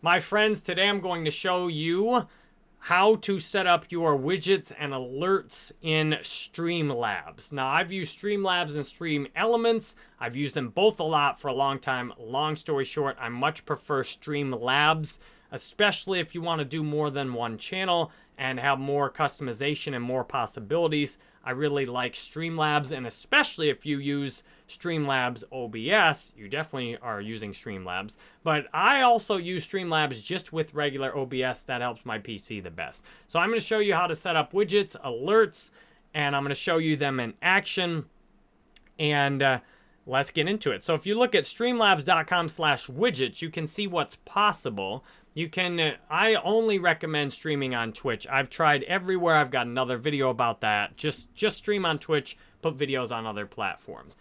My friends, today I'm going to show you how to set up your widgets and alerts in Streamlabs. Now, I've used Streamlabs and Stream Elements. I've used them both a lot for a long time. Long story short, I much prefer Streamlabs, especially if you want to do more than one channel and have more customization and more possibilities. I really like Streamlabs, and especially if you use Streamlabs OBS, you definitely are using Streamlabs. But I also use Streamlabs just with regular OBS. That helps my PC the best. So I'm going to show you how to set up widgets, alerts, and I'm going to show you them in action. And uh, let's get into it. So if you look at streamlabs.com slash widgets, you can see what's possible. You can, uh, I only recommend streaming on Twitch. I've tried everywhere. I've got another video about that. Just, just stream on Twitch, put videos on other platforms.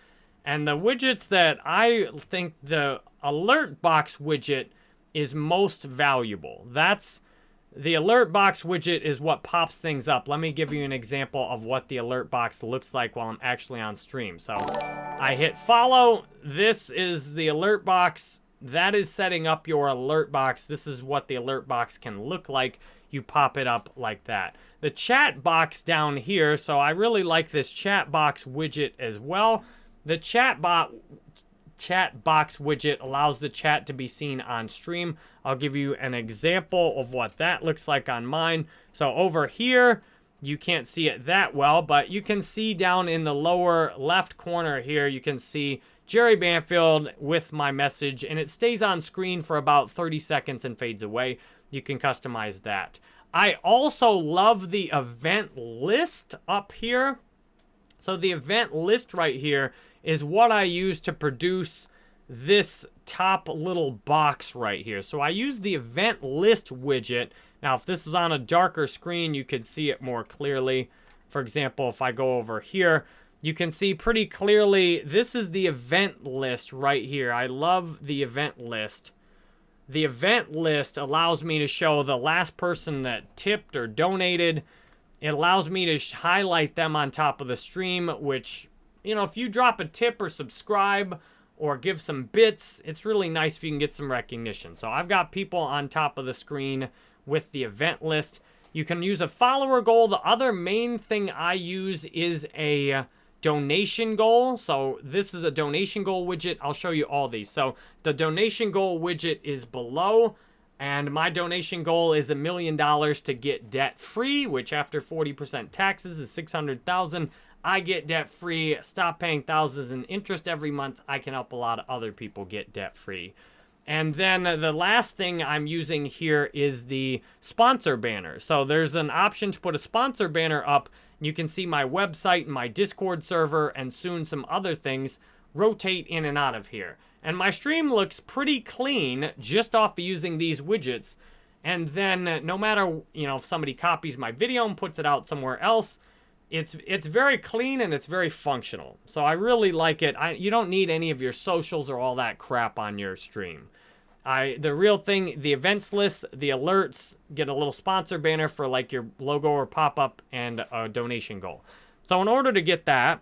And the widgets that I think the alert box widget is most valuable. That's the alert box widget is what pops things up. Let me give you an example of what the alert box looks like while I'm actually on stream. So I hit follow. This is the alert box that is setting up your alert box. This is what the alert box can look like. You pop it up like that. The chat box down here, so I really like this chat box widget as well. The chat bot chat box widget allows the chat to be seen on stream. I'll give you an example of what that looks like on mine. So over here, you can't see it that well, but you can see down in the lower left corner here, you can see Jerry Banfield with my message, and it stays on screen for about 30 seconds and fades away. You can customize that. I also love the event list up here. So the event list right here is what I use to produce this top little box right here. So I use the event list widget. Now, if this is on a darker screen, you could see it more clearly. For example, if I go over here, you can see pretty clearly, this is the event list right here. I love the event list. The event list allows me to show the last person that tipped or donated. It allows me to highlight them on top of the stream, which, you know, if you drop a tip or subscribe or give some bits, it's really nice if you can get some recognition. So I've got people on top of the screen with the event list. You can use a follower goal. The other main thing I use is a donation goal. So this is a donation goal widget. I'll show you all these. So the donation goal widget is below. And my donation goal is a million dollars to get debt free, which after 40% taxes is 600,000. I get debt free, stop paying thousands in interest every month. I can help a lot of other people get debt free. And then the last thing I'm using here is the sponsor banner. So there's an option to put a sponsor banner up you can see my website and my Discord server and soon some other things rotate in and out of here. And my stream looks pretty clean just off of using these widgets. And then no matter, you know, if somebody copies my video and puts it out somewhere else, it's it's very clean and it's very functional. So I really like it. I, you don't need any of your socials or all that crap on your stream. I the real thing, the events list, the alerts, get a little sponsor banner for like your logo or pop-up and a donation goal. So in order to get that,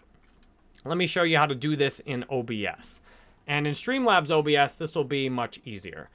let me show you how to do this in OBS. And in Streamlabs OBS, this will be much easier.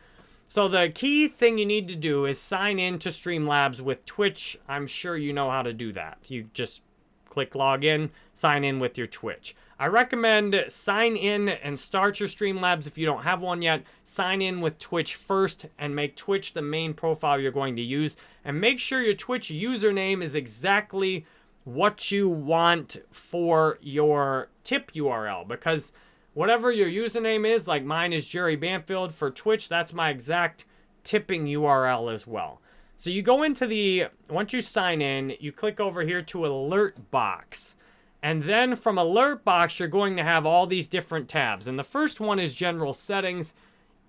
So the key thing you need to do is sign in to Streamlabs with Twitch. I'm sure you know how to do that. You just click login, sign in with your Twitch. I recommend sign in and start your Streamlabs if you don't have one yet. Sign in with Twitch first and make Twitch the main profile you're going to use. And make sure your Twitch username is exactly what you want for your tip URL because whatever your username is, like mine is Jerry Banfield for Twitch, that's my exact tipping URL as well. So you go into the, once you sign in, you click over here to alert box. And then from Alert Box, you're going to have all these different tabs. And the first one is General Settings.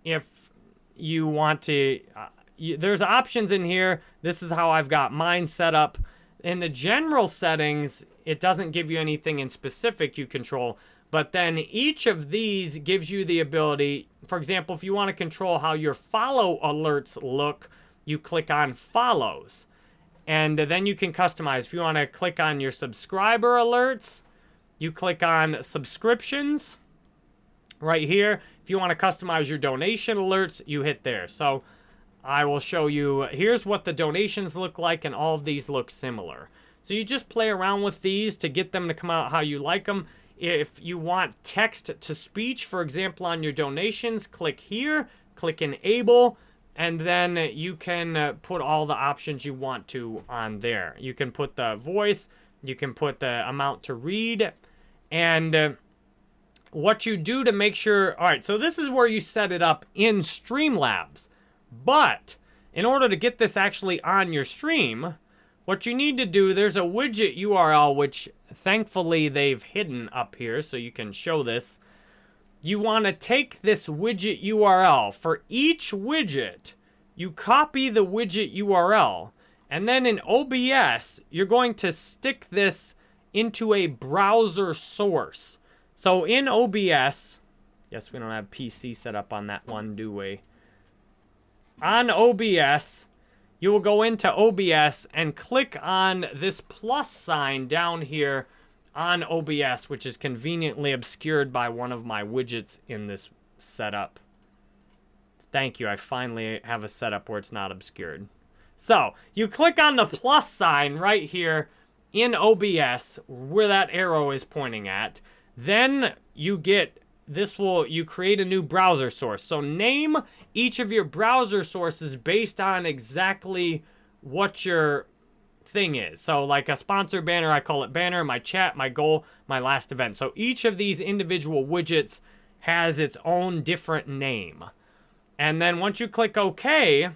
If you want to, uh, you, there's options in here. This is how I've got mine set up. In the General Settings, it doesn't give you anything in specific you control. But then each of these gives you the ability, for example, if you want to control how your follow alerts look, you click on follows. And then you can customize. If you want to click on your subscriber alerts, you click on subscriptions right here. If you want to customize your donation alerts, you hit there. So I will show you, here's what the donations look like, and all of these look similar. So you just play around with these to get them to come out how you like them. If you want text to speech, for example, on your donations, click here, click enable, and then you can uh, put all the options you want to on there. You can put the voice, you can put the amount to read, and uh, what you do to make sure, all right, so this is where you set it up in Streamlabs. But in order to get this actually on your stream, what you need to do, there's a widget URL, which thankfully they've hidden up here, so you can show this. You want to take this widget URL. For each widget, you copy the widget URL, and then in OBS, you're going to stick this into a browser source. So in OBS, yes, we don't have PC set up on that one, do we? On OBS, you will go into OBS and click on this plus sign down here on OBS, which is conveniently obscured by one of my widgets in this setup. Thank you, I finally have a setup where it's not obscured. So, you click on the plus sign right here in OBS, where that arrow is pointing at. Then you get this will, you create a new browser source. So name each of your browser sources based on exactly what your thing is. So like a sponsor banner, I call it banner, my chat, my goal, my last event. So each of these individual widgets has its own different name. And then once you click OK,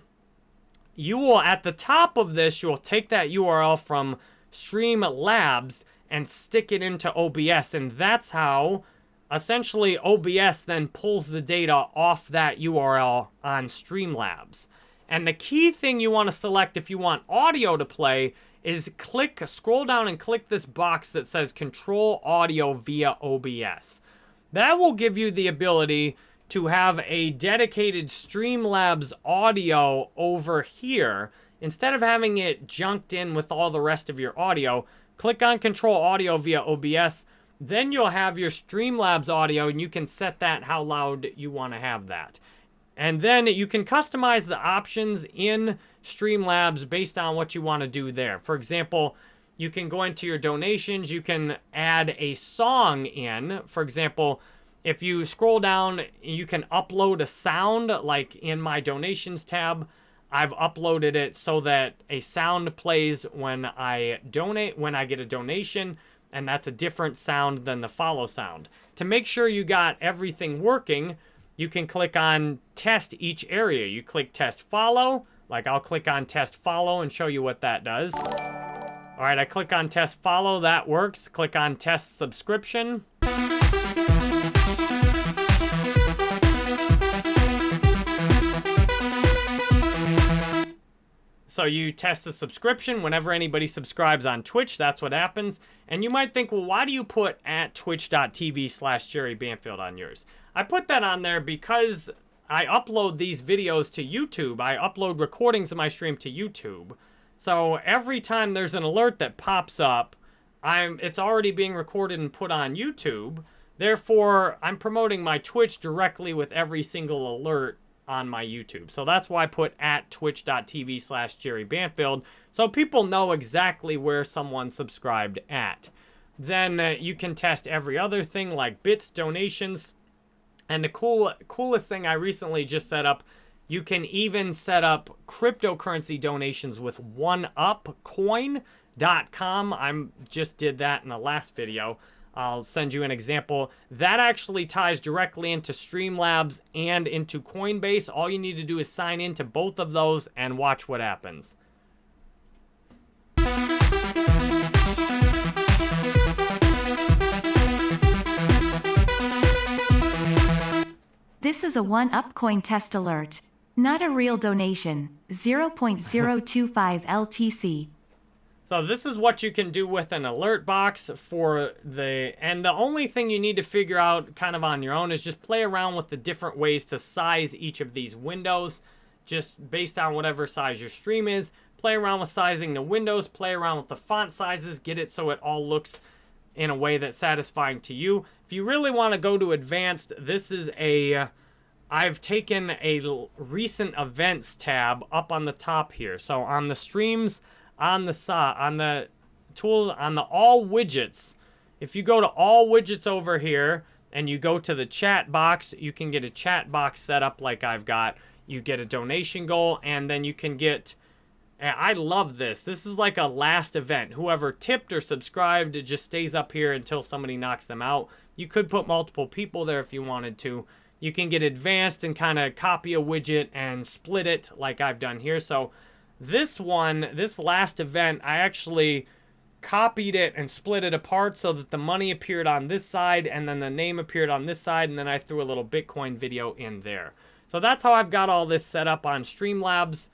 you will, at the top of this, you will take that URL from Streamlabs and stick it into OBS. And that's how essentially OBS then pulls the data off that URL on Streamlabs. And the key thing you want to select if you want audio to play is click, scroll down and click this box that says control audio via OBS. That will give you the ability to have a dedicated Streamlabs audio over here. Instead of having it junked in with all the rest of your audio, click on control audio via OBS then you'll have your Streamlabs audio and you can set that how loud you want to have that. And then you can customize the options in Streamlabs based on what you want to do there. For example, you can go into your donations, you can add a song in. For example, if you scroll down, you can upload a sound, like in my donations tab, I've uploaded it so that a sound plays when I donate, when I get a donation and that's a different sound than the follow sound. To make sure you got everything working, you can click on test each area. You click test follow, like I'll click on test follow and show you what that does. All right, I click on test follow, that works. Click on test subscription. So you test a subscription. Whenever anybody subscribes on Twitch, that's what happens. And you might think, well, why do you put at twitch.tv slash Jerry Banfield on yours? I put that on there because I upload these videos to YouTube. I upload recordings of my stream to YouTube. So every time there's an alert that pops up, I'm it's already being recorded and put on YouTube. Therefore, I'm promoting my Twitch directly with every single alert on my YouTube. So that's why I put at twitch.tv slash Jerry Banfield so people know exactly where someone subscribed at. Then uh, you can test every other thing like bits, donations, and the cool coolest thing I recently just set up, you can even set up cryptocurrency donations with OneUpCoin.com. I'm just did that in the last video. I'll send you an example. That actually ties directly into Streamlabs and into Coinbase. All you need to do is sign into both of those and watch what happens. This is a one-up coin test alert. Not a real donation. 0.025 LTC. So this is what you can do with an alert box for the, and the only thing you need to figure out kind of on your own is just play around with the different ways to size each of these windows, just based on whatever size your stream is. Play around with sizing the windows, play around with the font sizes, get it so it all looks in a way that's satisfying to you. If you really want to go to advanced, this is a uh, I've taken a recent events tab up on the top here. So on the streams, on the saw, on the tool, on the all widgets, if you go to all widgets over here and you go to the chat box, you can get a chat box set up like I've got. You get a donation goal and then you can get, I love this. This is like a last event. Whoever tipped or subscribed, it just stays up here until somebody knocks them out. You could put multiple people there if you wanted to you can get advanced and kind of copy a widget and split it like I've done here. So this one, this last event, I actually copied it and split it apart so that the money appeared on this side and then the name appeared on this side and then I threw a little Bitcoin video in there. So that's how I've got all this set up on Streamlabs.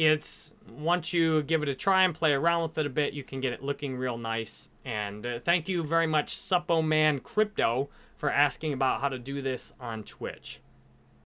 It's, once you give it a try and play around with it a bit, you can get it looking real nice. And uh, thank you very much, Suppo Man Crypto, for asking about how to do this on Twitch.